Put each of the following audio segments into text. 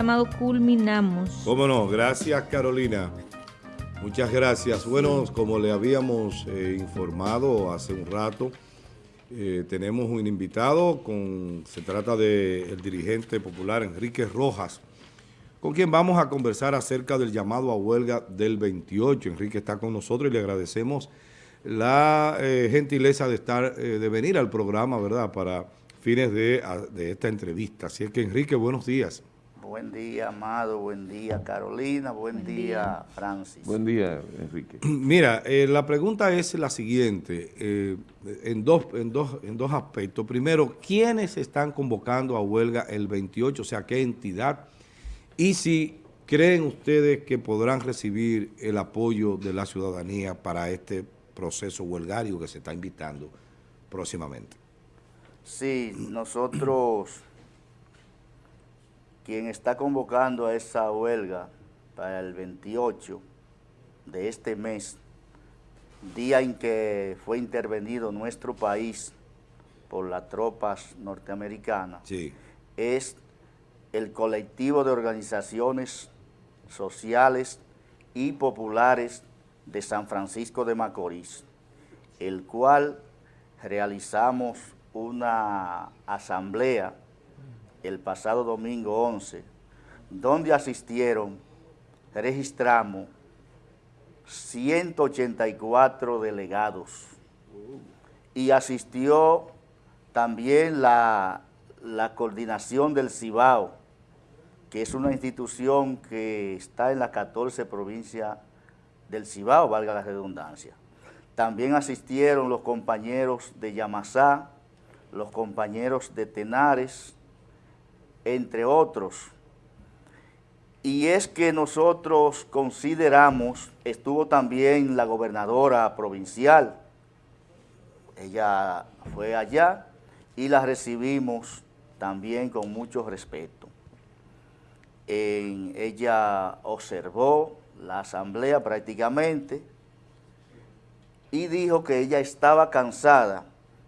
llamado Culminamos. Cómo no, gracias Carolina. Muchas gracias. Bueno, como le habíamos eh, informado hace un rato, eh, tenemos un invitado, con, se trata del dirigente popular Enrique Rojas, con quien vamos a conversar acerca del llamado a huelga del 28. Enrique está con nosotros y le agradecemos la eh, gentileza de estar, de venir al programa, ¿verdad?, para fines de, de esta entrevista. Así es que, Enrique, buenos días. Buen día, Amado. Buen día, Carolina. Buen, día, Francis. Buen día, Enrique. Mira, eh, la pregunta es la siguiente, eh, en, dos, en, dos, en dos aspectos. Primero, ¿quiénes están convocando a huelga el 28? O sea, ¿qué entidad? Y si creen ustedes que podrán recibir el apoyo de la ciudadanía para este proceso huelgario que se está invitando próximamente. Sí, nosotros quien está convocando a esa huelga para el 28 de este mes, día en que fue intervenido nuestro país por las tropas norteamericanas, es el colectivo de organizaciones sociales y populares de San Francisco de Macorís, el cual realizamos una asamblea el pasado domingo 11, donde asistieron, registramos 184 delegados y asistió también la, la coordinación del Cibao, que es una institución que está en las 14 provincias del Cibao, valga la redundancia. También asistieron los compañeros de Yamasá, los compañeros de Tenares, entre otros. Y es que nosotros consideramos, estuvo también la gobernadora provincial, ella fue allá y la recibimos también con mucho respeto. ella observó la asamblea prácticamente y dijo que ella estaba cansada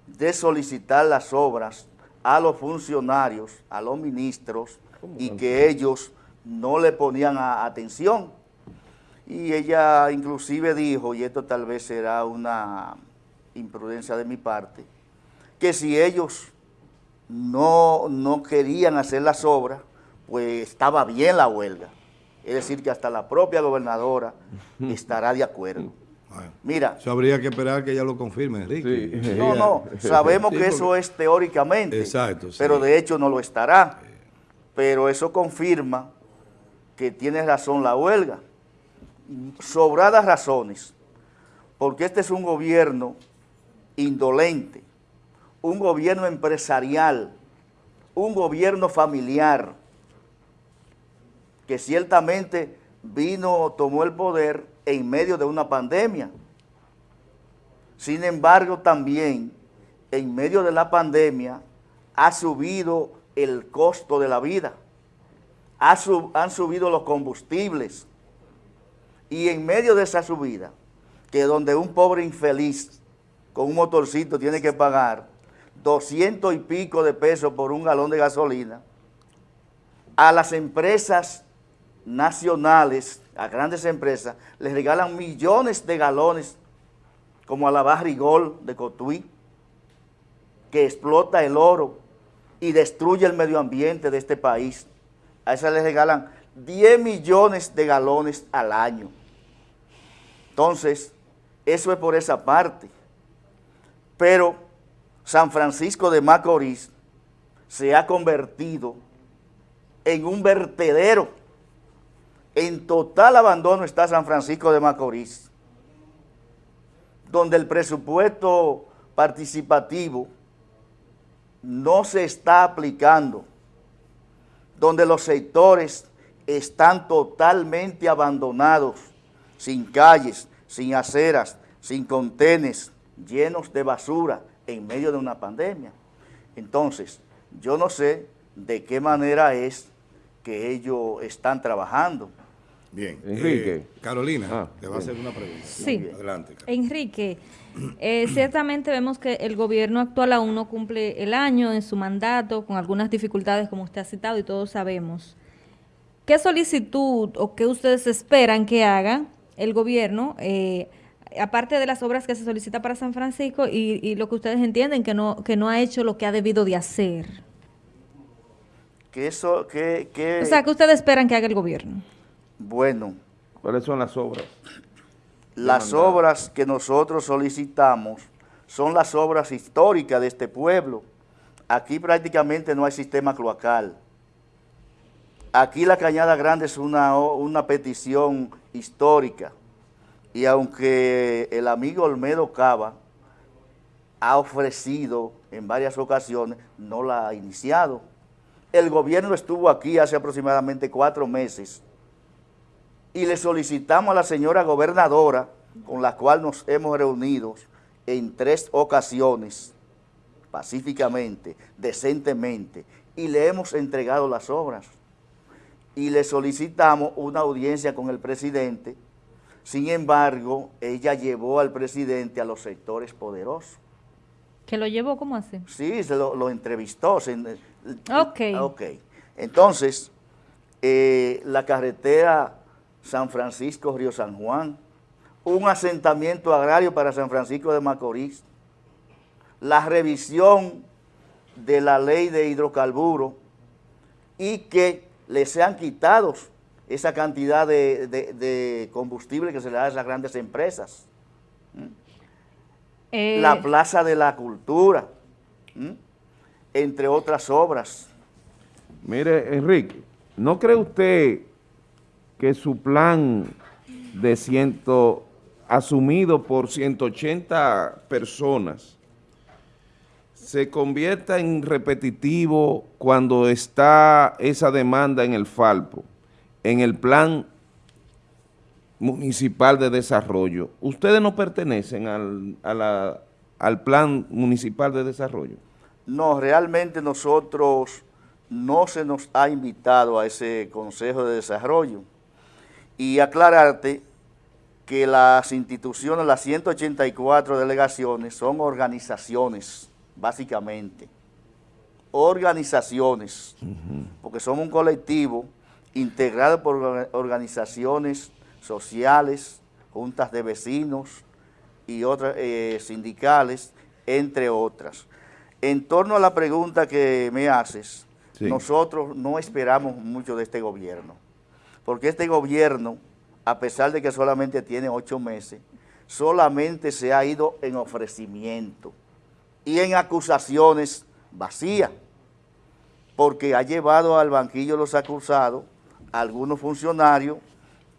de solicitar las obras a los funcionarios, a los ministros, y que ellos no le ponían atención. Y ella inclusive dijo, y esto tal vez será una imprudencia de mi parte, que si ellos no, no querían hacer las obras, pues estaba bien la huelga. Es decir, que hasta la propia gobernadora estará de acuerdo. Mira. Eso habría que esperar que ella lo confirme, Enrique. No, no, sabemos que eso es teóricamente. Exacto. Pero de hecho no lo estará. Pero eso confirma que tiene razón la huelga. Sobradas razones. Porque este es un gobierno indolente, un gobierno empresarial, un gobierno familiar, que ciertamente vino, tomó el poder en medio de una pandemia. Sin embargo, también en medio de la pandemia ha subido el costo de la vida, han subido los combustibles y en medio de esa subida, que donde un pobre infeliz con un motorcito tiene que pagar 200 y pico de pesos por un galón de gasolina, a las empresas nacionales a grandes empresas, les regalan millones de galones, como a la Barrigol de Cotuí, que explota el oro y destruye el medio ambiente de este país. A esa les regalan 10 millones de galones al año. Entonces, eso es por esa parte. Pero San Francisco de Macorís se ha convertido en un vertedero en total abandono está San Francisco de Macorís, donde el presupuesto participativo no se está aplicando, donde los sectores están totalmente abandonados, sin calles, sin aceras, sin contenes, llenos de basura en medio de una pandemia. Entonces, yo no sé de qué manera es que ellos están trabajando. Bien. Enrique. Eh, Carolina, ah, te va a hacer una pregunta. Sí. Adelante. Enrique, eh, ciertamente vemos que el gobierno actual aún no cumple el año en su mandato, con algunas dificultades como usted ha citado y todos sabemos. ¿qué solicitud o qué ustedes esperan que haga el gobierno, eh, aparte de las obras que se solicita para San Francisco y, lo que ustedes entienden que no, que no ha hecho lo que ha debido de hacer? Que eso, que, que... O sea, ¿qué ustedes esperan que haga el gobierno? Bueno. ¿Cuáles son las obras? Las obras que nosotros solicitamos son las obras históricas de este pueblo. Aquí prácticamente no hay sistema cloacal. Aquí la Cañada Grande es una, una petición histórica. Y aunque el amigo Olmedo Cava ha ofrecido en varias ocasiones, no la ha iniciado. El gobierno estuvo aquí hace aproximadamente cuatro meses y le solicitamos a la señora gobernadora, con la cual nos hemos reunido en tres ocasiones, pacíficamente, decentemente, y le hemos entregado las obras. Y le solicitamos una audiencia con el presidente, sin embargo, ella llevó al presidente a los sectores poderosos. ¿Que lo llevó? ¿Cómo hace? Sí, se lo, entrevistó. ok. Ok. Entonces, eh, la carretera San Francisco, Río San Juan, un asentamiento agrario para San Francisco de Macorís, la revisión de la ley de hidrocarburos y que les sean quitados esa cantidad de, combustible que se le da a esas grandes empresas. ¿Mm? Eh. La Plaza de la Cultura, ¿Mm? entre otras obras. Mire, Enrique, ¿no cree usted que su plan de ciento, asumido por 180 personas se convierta en repetitivo cuando está esa demanda en el Falpo, en el plan municipal de desarrollo. ¿Ustedes no pertenecen al, al plan municipal de desarrollo? No, realmente nosotros no se nos ha invitado a ese Consejo de Desarrollo y aclararte que las instituciones, las 184 delegaciones son organizaciones, básicamente. Organizaciones, porque somos un colectivo integrado por organizaciones sociales, juntas de vecinos y otras eh, sindicales, entre otras. En torno a la pregunta que me haces, nosotros no esperamos mucho de este gobierno porque este gobierno, a pesar de que solamente tiene ocho meses, solamente se ha ido en ofrecimiento y en acusaciones vacías, porque ha llevado al banquillo los acusados, a algunos funcionarios,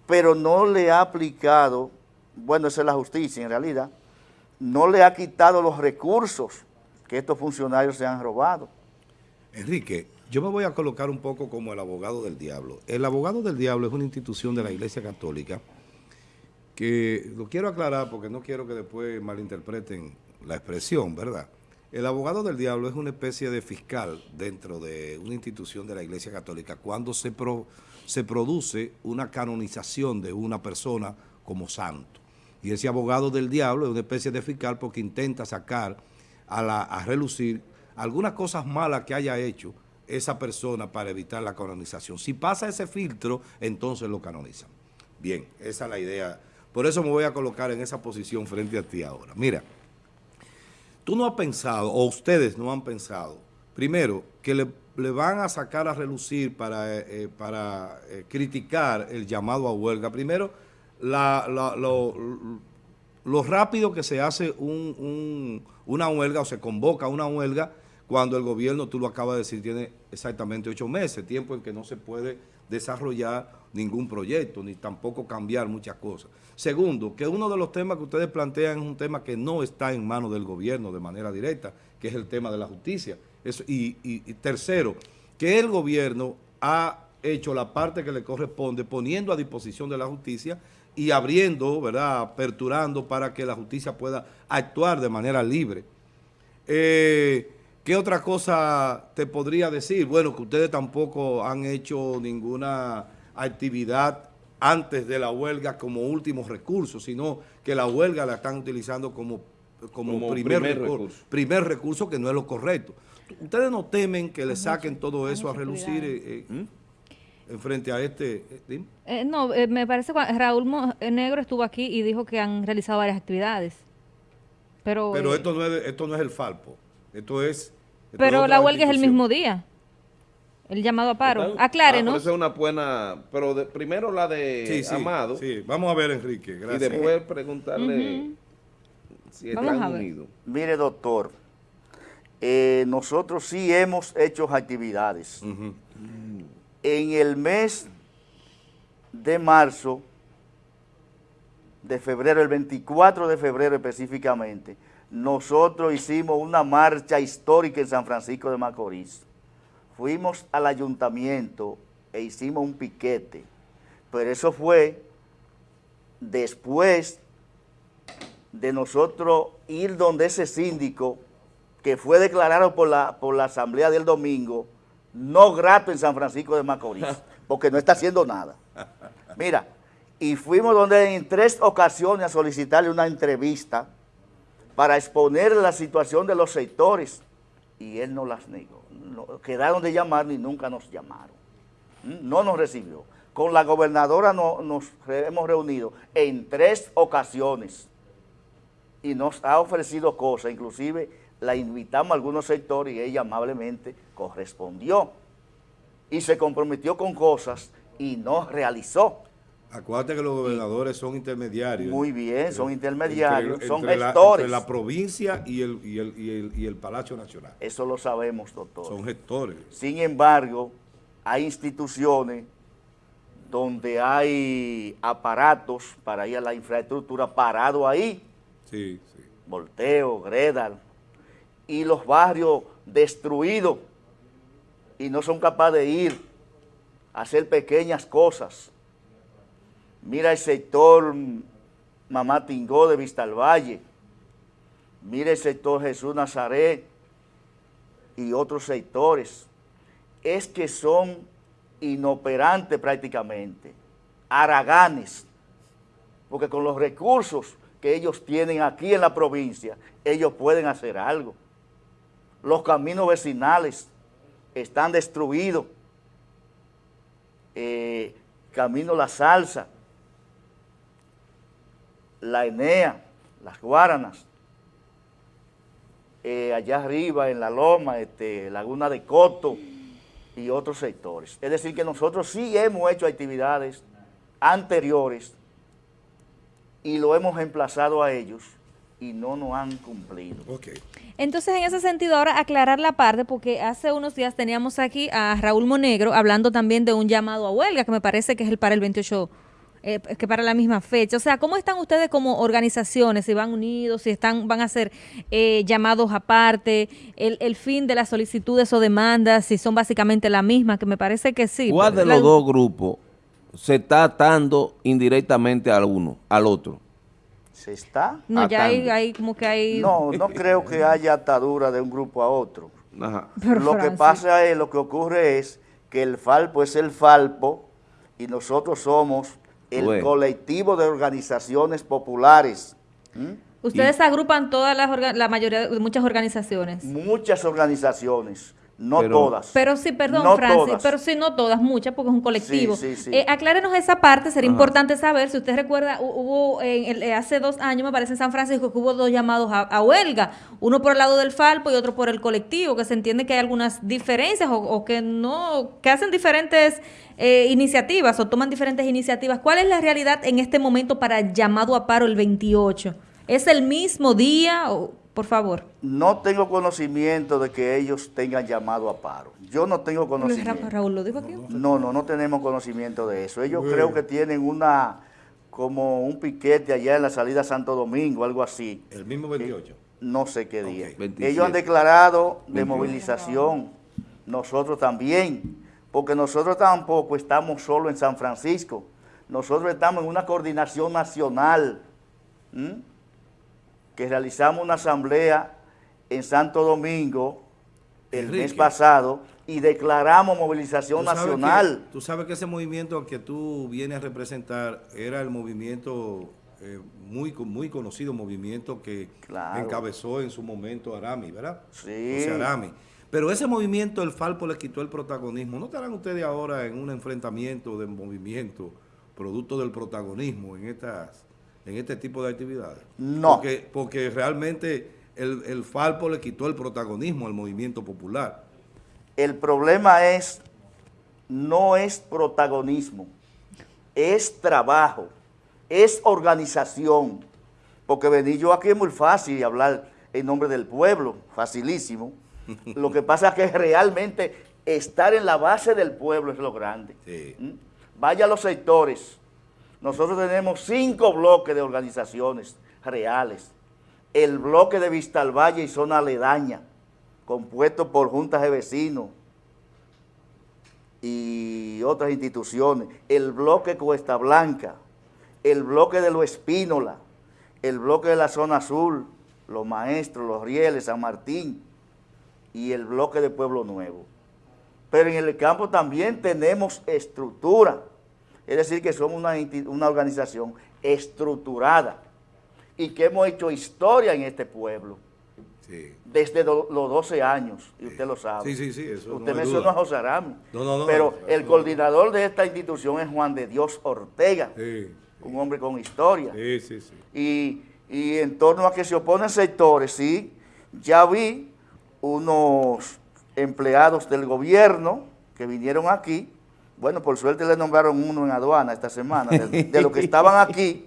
pero no le ha aplicado, bueno, esa es la justicia en realidad, no le ha quitado los recursos que estos funcionarios se han robado. Enrique, yo me voy a colocar un poco como el abogado del diablo. El abogado del diablo es una institución de la Iglesia Católica que lo quiero aclarar porque no quiero que después malinterpreten la expresión, ¿verdad? El abogado del diablo es una especie de fiscal dentro de una institución de la Iglesia Católica cuando se, se produce una canonización de una persona como santo. Y ese abogado del diablo es una especie de fiscal porque intenta sacar a, a relucir algunas cosas malas que haya hecho esa persona para evitar la canonización. Si pasa ese filtro, entonces lo canonizan. Bien, esa es la idea. Por eso me voy a colocar en esa posición frente a ti ahora. Mira, tú no has pensado, o ustedes no han pensado, primero, que le, van a sacar a relucir para, eh, eh, para eh, criticar el llamado a huelga. Primero, lo, rápido que se hace una huelga o se convoca una huelga cuando el gobierno, tú lo acabas de decir, tiene exactamente ocho meses, tiempo en que no se puede desarrollar ningún proyecto, ni tampoco cambiar muchas cosas. Segundo, que uno de los temas que ustedes plantean es un tema que no está en manos del gobierno de manera directa, que es el tema de la justicia. y, y tercero, que el gobierno ha hecho la parte que le corresponde poniendo a disposición de la justicia y abriendo, ¿verdad?, aperturando para que la justicia pueda actuar de manera libre. Eh, ¿Qué otra cosa te podría decir? Bueno, que ustedes tampoco han hecho ninguna actividad antes de la huelga como último recurso, sino que la huelga la están utilizando como, como, primer, recurso, primer recurso que no es lo correcto. ¿Ustedes no temen que le saquen todo eso a relucir? Eh, eh? ¿Mm? en frente a este... Eh, eh, no, me parece que Raúl Negro estuvo aquí y dijo que han realizado varias actividades. Pero, pero esto, no es, esto no es el Falpo, esto es... pero la huelga es el mismo día. El llamado a paro. Aclare, ah, ¿no? es una buena... Pero primero la de Amado. Sí, vamos a ver, Enrique. Gracias. Y después preguntarle si están unidos. Mire, doctor, eh, nosotros sí hemos hecho actividades. En el mes de marzo, de febrero, el 24 de febrero específicamente, nosotros hicimos una marcha histórica en San Francisco de Macorís fuimos al ayuntamiento e hicimos un piquete, pero eso fue después de nosotros ir donde ese síndico, que fue declarado por la, por la asamblea del domingo, no grato en San Francisco de Macorís, porque no está haciendo nada. Mira, y fuimos donde en tres ocasiones a solicitarle una entrevista para exponer la situación de los sectores, y él no las negó quedaron de llamar y nunca nos llamaron. ¿Mm? No nos recibió. Con la gobernadora nos hemos reunido en tres ocasiones y nos ha ofrecido cosas, inclusive la invitamos a algunos sectores y ella amablemente correspondió y se comprometió con cosas y no realizó. Acuérdate que los gobernadores son intermediarios. Muy bien, son intermediarios, son gestores. entre la provincia y el, y, el, y, el, Palacio Nacional. Eso lo sabemos, doctor. Son gestores. Sin embargo, hay instituciones donde hay aparatos para ir a la infraestructura parado ahí. Sí, sí. Volteo, Gredal. Y los barrios destruidos y no son capaces de ir a hacer pequeñas cosas Mira el sector Mamá Tingó de Vista al Valle. Mira el sector Jesús Nazaret y otros sectores. Es que son inoperantes prácticamente, araganes, porque con los recursos que ellos tienen aquí en la provincia, ellos pueden hacer algo. Los caminos vecinales están destruidos. Eh, camino La Salsa, la Enea, las Guaranas, eh, allá arriba en la Loma, este, Laguna de Coto y otros sectores. Es decir, que nosotros sí hemos hecho actividades anteriores y lo hemos emplazado a ellos y no nos han cumplido. Entonces, en ese sentido, ahora aclarar la parte, porque hace unos días teníamos aquí a Raúl Monegro hablando también de un llamado a huelga, que me parece que es el para el 28 eh, que para la misma fecha. O sea, ¿cómo están ustedes como organizaciones? Si van unidos, si están, van a ser eh, llamados aparte, el, el, fin de las solicitudes o demandas, si son básicamente la misma, que me parece que sí. ¿Cuál de los dos grupos se está atando indirectamente al uno, al otro? ¿Se está? No, ya hay, hay, como que hay... No, no creo que haya atadura de un grupo a otro. lo que pasa es, lo que ocurre es que el Falpo es el Falpo y nosotros somos el colectivo de organizaciones populares. Ustedes agrupan todas las, la mayoría, de muchas organizaciones. Muchas organizaciones. No todas. Pero sí, perdón, Francis, pero sí, no todas, muchas, porque es un colectivo. Sí, sí, eh, aclárenos esa parte, sería importante saber, si usted recuerda, hubo en eh, hace dos años, me parece en San Francisco, que hubo dos llamados a, huelga, uno por el lado del Falpo y otro por el colectivo, que se entiende que hay algunas diferencias o, que no, que hacen diferentes eh, iniciativas o toman diferentes iniciativas. ¿Cuál es la realidad en este momento para llamado a paro el 28? ¿Es el mismo día o...? Por favor. No tengo conocimiento de que ellos tengan llamado a paro. Yo no tengo conocimiento. Raúl lo dijo aquí. No, no, no tenemos conocimiento de eso. Ellos creo que tienen una, como un piquete allá en la salida a Santo Domingo, algo así. ¿El mismo 28? no sé qué día. Ellos han declarado de movilización. Nosotros también. Porque nosotros tampoco estamos solo en San Francisco. Nosotros estamos en una coordinación nacional que realizamos una asamblea en Santo Domingo el mes pasado y declaramos movilización nacional. tú sabes que ese movimiento que tú vienes a representar era el movimiento eh, muy, muy conocido, movimiento que encabezó en su momento Arami, ¿verdad? Sí. Arami. Pero ese movimiento, el Falpo le quitó el protagonismo. ¿No estarán ustedes ahora en un enfrentamiento de movimiento producto del protagonismo en estas en este tipo de actividades? No. Porque, porque realmente el, el Falpo le quitó el protagonismo al movimiento popular. El problema es, no es protagonismo, es trabajo, es organización. Porque venir yo aquí es muy fácil hablar en nombre del pueblo, facilísimo. Lo que pasa es que realmente estar en la base del pueblo es lo grande. ¿Mm? Vaya a los sectores. Nosotros tenemos cinco bloques de organizaciones reales. El bloque de Vistalvalle y zona aledaña, compuesto por juntas de vecinos y otras instituciones. El bloque Cuesta Blanca, el bloque de Lo Espínola, el bloque de la zona azul, los maestros, los rieles, San Martín y el bloque de Pueblo Nuevo. Pero en el campo también tenemos estructura, es decir, que somos una, una organización estructurada y que hemos hecho historia en este pueblo. Desde los 12 años, y usted lo sabe. Sí, sí, sí. Eso usted mencionó a José Arami. pero el coordinador de esta institución es Juan de Dios Ortega, un hombre con historia. Sí, sí, sí. Y, y en torno a que se oponen sectores, sí, ya vi unos empleados del gobierno que vinieron aquí, bueno, por suerte le nombraron uno en aduana esta semana, de, de los que estaban aquí,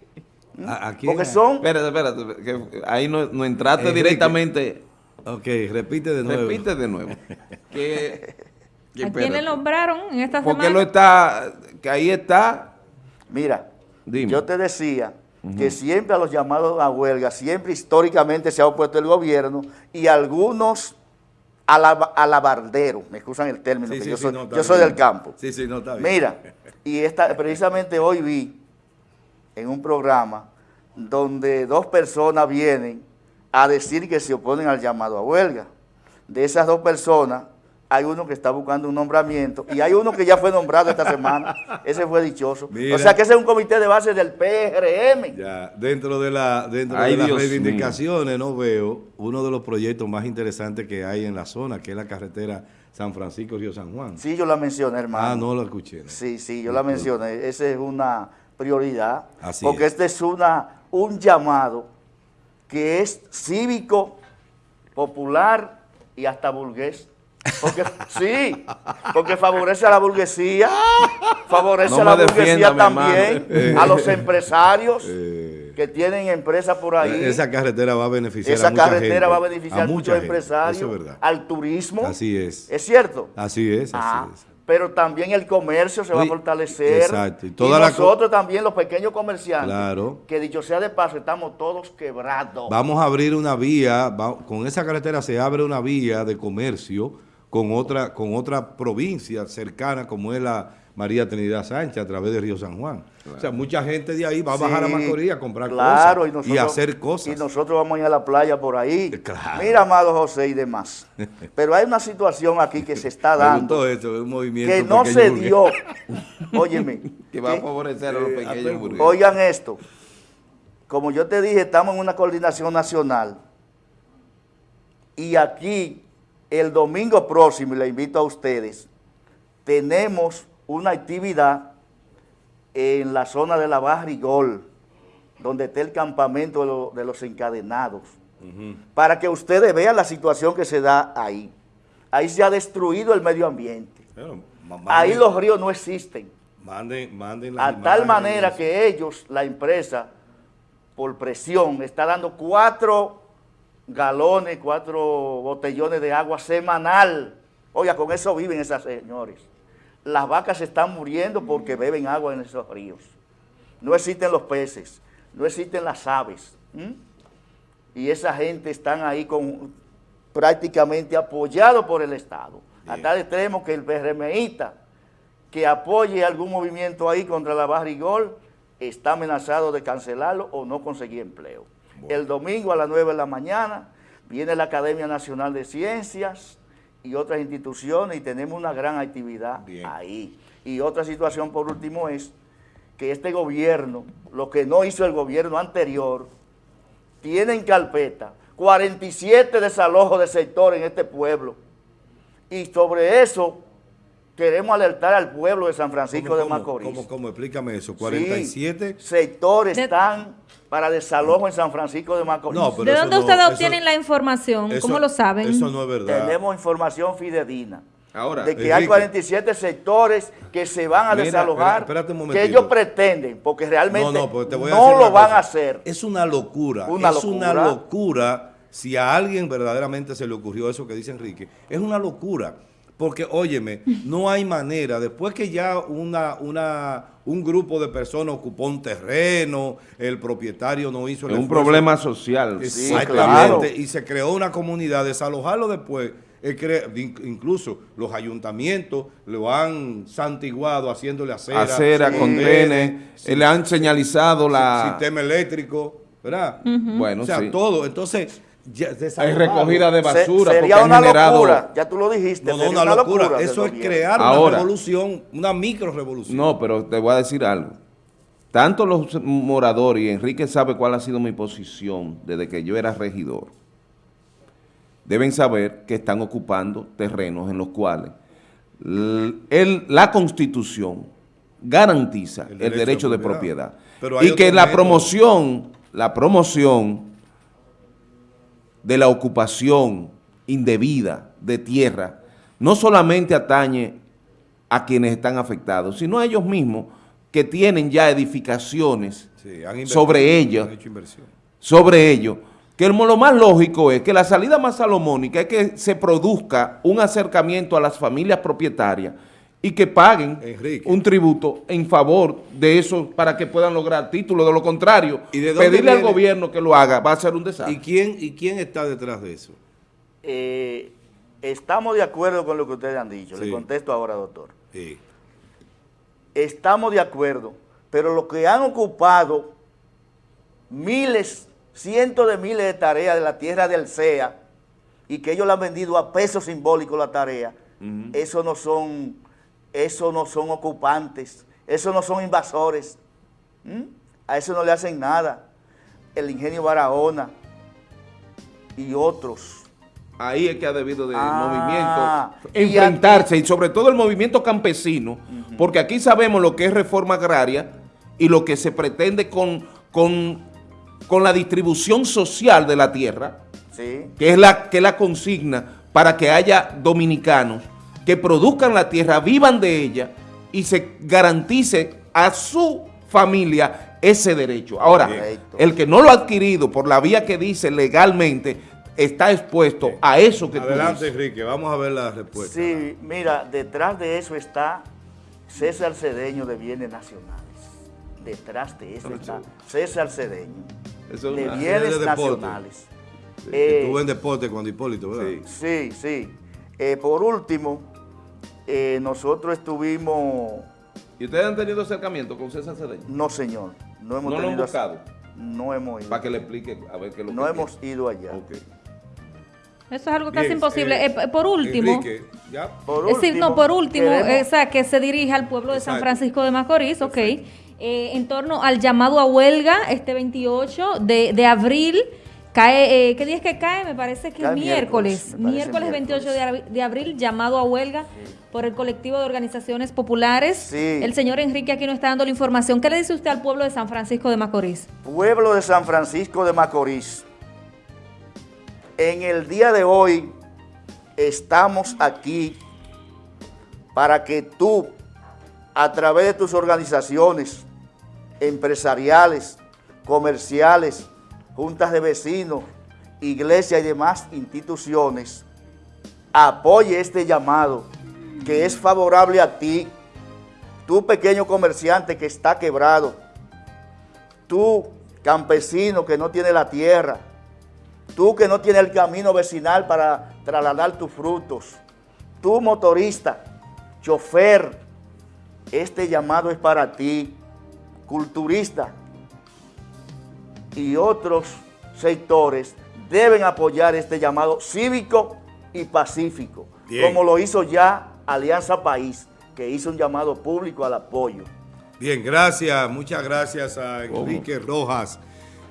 porque son... Espérate, espérate, que ahí no, no entraste directamente... Ok, repite de nuevo. Repite de nuevo. que, ¿A quién le nombraron en esta semana? Porque lo está, que ahí está... Mira, yo te decía que siempre a los llamados a huelga, siempre históricamente se ha opuesto el gobierno y algunos alabarderos, me excusan el término, que yo, soy, yo soy, del campo. Sí, sí, no está bien. Mira, y esta, precisamente hoy vi en un programa donde dos personas vienen a decir que se oponen al llamado a huelga. De esas dos personas, hay uno que está buscando un nombramiento y hay uno que ya fue nombrado esta semana. Ese fue dichoso. o sea que ese es un comité de base del PRM. Ya, dentro de, la, dentro de las reivindicaciones, no veo uno de los proyectos más interesantes que hay en la zona, que es la carretera San Francisco-Río San Juan. Sí, yo la mencioné, hermano. Ah, no lo escuché. Sí, sí, yo la mencioné. Esa es una prioridad, porque este es una, un llamado que es cívico, popular y hasta burgués. Porque, sí, porque favorece a la burguesía, favorece a la burguesía también, a los empresarios eh. que tienen empresas por ahí. Esa carretera va a beneficiar Esa a mucha carretera va a beneficiar a, muchos empresarios, al turismo. Así es. ¿Es cierto? Así es, así ah. es pero también el comercio se va a fortalecer. Exacto. Y, nosotros también, los pequeños comerciantes, claro. que dicho sea de paso, estamos todos quebrados. Vamos a abrir una vía, con esa carretera se abre una vía de comercio con otra, con otra provincia cercana como es la María Trinidad Sánchez a través de Río San Juan. O sea, mucha gente de ahí va a bajar a Macorís a comprar cosas y, hacer cosas. Y nosotros vamos a ir a la playa por ahí. Mira, amado José y demás. Pero hay una situación aquí que se está dando. un movimiento que no se dio. Óyeme. que va a favorecer a los eh, pequeños Oigan esto. Como yo te dije, estamos en una coordinación nacional. Y aquí, el domingo próximo, y le invito a ustedes, tenemos una actividad en la zona de la Barrigol, donde está el campamento de, los encadenados, para que ustedes vean la situación que se da ahí. Ahí se ha destruido el medio ambiente. ahí los ríos no existen. Manden, manden a tal manera que ellos, la empresa, por presión, está dando cuatro galones, cuatro botellones de agua semanal. Oiga, con eso viven esas señores las vacas se están muriendo porque beben agua en esos ríos. No existen los peces, no existen las aves. Y esa gente están ahí con, prácticamente apoyado por el Estado. A tal extremo que el PRMista que apoye algún movimiento ahí contra la barrigol está amenazado de cancelarlo o no conseguir empleo. El domingo a las 9 de la mañana viene la Academia Nacional de Ciencias, y otras instituciones y tenemos una gran actividad ahí. Y otra situación por último es que este gobierno, lo que no hizo el gobierno anterior, tiene en carpeta 47 desalojos de sector en este pueblo. Y sobre eso queremos alertar al pueblo de San Francisco de Macorís. ¿cómo, ¿Cómo, Explícame eso. 47 sectores están para desalojo en San Francisco de Macorís. ¿De dónde ustedes obtienen la información? ¿Cómo lo saben? Eso no es verdad. Tenemos información fidedigna. Ahora, de que hay 47 sectores que se van a desalojar, que ellos pretenden, porque realmente no, pues lo van a hacer. Es una locura, es una locura si a alguien verdaderamente se le ocurrió eso que dice Enrique. Es una locura. Porque, óyeme, no hay manera, después que ya una, una, un grupo de personas ocupó un terreno, el propietario no hizo... El un problema social. Exactamente, y se creó una comunidad, desalojarlo después, incluso los ayuntamientos lo han santiguado haciéndole acera. Acera, contenes, le han señalizado la... Sistema eléctrico, ¿verdad? Bueno, O sea, todo. Entonces hay recogida de basura. sería una locura, ya tú lo dijiste. No, no, una, locura. Eso es crear una revolución, una micro revolución. No, pero te voy a decir algo. Tanto los moradores, y Enrique sabe cuál ha sido mi posición desde que yo era regidor, deben saber que están ocupando terrenos en los cuales la Constitución garantiza el derecho, de propiedad. y que la promoción, la promoción de la ocupación indebida de tierra no solamente atañe a quienes están afectados, sino a ellos mismos que tienen ya edificaciones sobre ellos, sobre ellos, que lo más lógico es que la salida más salomónica es que se produzca un acercamiento a las familias propietarias y que paguen un tributo en favor de eso para que puedan lograr títulos. De lo contrario, pedirle al gobierno que lo haga va a ser un desastre. ¿Y quién, y quién está detrás de eso? Eh, estamos de acuerdo con lo que ustedes han dicho. Le contesto ahora, doctor. Sí. Estamos de acuerdo, pero lo que han ocupado miles, cientos de miles de tareas de la tierra del CEA y que ellos le han vendido a peso simbólico la tarea, eso no son eso no son ocupantes, eso no son invasores, a eso no le hacen nada. El ingenio Barahona y otros. Ahí es que ha debido de ah, movimiento enfrentarse y, sobre todo el movimiento campesino, porque aquí sabemos lo que es reforma agraria y lo que se pretende con, con, con la distribución social de la tierra, que, es la, que la consigna para que haya dominicanos que produzcan la tierra, vivan de ella y se garantice a su familia ese derecho. Ahora, el que no lo ha adquirido por la vía que dice legalmente, está expuesto a eso que Adelante, Enrique, vamos a ver la respuesta. Sí, mira, detrás de eso está César Cedeño de Bienes Nacionales. Detrás de eso está César Cedeño de Bienes Nacionales. Estuvo en deporte cuando Hipólito, ¿verdad? Sí, sí. Eh, por último, eh, nosotros estuvimos... ¿Y ustedes han tenido acercamiento con César Cedeño? No, señor. No hemos ¿No lo han buscado? No hemos ido. Para que le explique a ver qué lo No hemos ido allá. Eso es algo casi imposible. Eh, eh, por último, ¿ya? Por último, no, por último, o que se dirige al pueblo de San Francisco de Macorís, ok, en torno al llamado a huelga este 28 de, de abril Cae, eh, ¿Qué día es que cae? Me parece que es miércoles. Miércoles, 28 de, abril, llamado a huelga por el colectivo de organizaciones populares. El señor Enrique aquí nos está dando la información. ¿Qué le dice usted al pueblo de San Francisco de Macorís? Pueblo de San Francisco de Macorís, en el día de hoy estamos aquí para que tú, a través de tus organizaciones empresariales, comerciales, juntas de vecinos, iglesias y demás instituciones, apoye este llamado que es favorable a ti, tú pequeño comerciante que está quebrado, tú campesino que no tiene la tierra, tú que no tienes el camino vecinal para trasladar tus frutos, tú motorista, chofer, este llamado es para ti, culturista, y otros sectores deben apoyar este llamado cívico y pacífico, como lo hizo ya Alianza País, que hizo un llamado público al apoyo. Bien, gracias, muchas gracias a Enrique Rojas,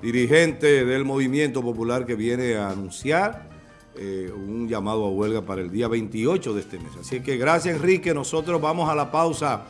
dirigente del Movimiento Popular que viene a anunciar eh, un llamado a huelga para el día 28 de este mes. Así que gracias Enrique, nosotros vamos a la pausa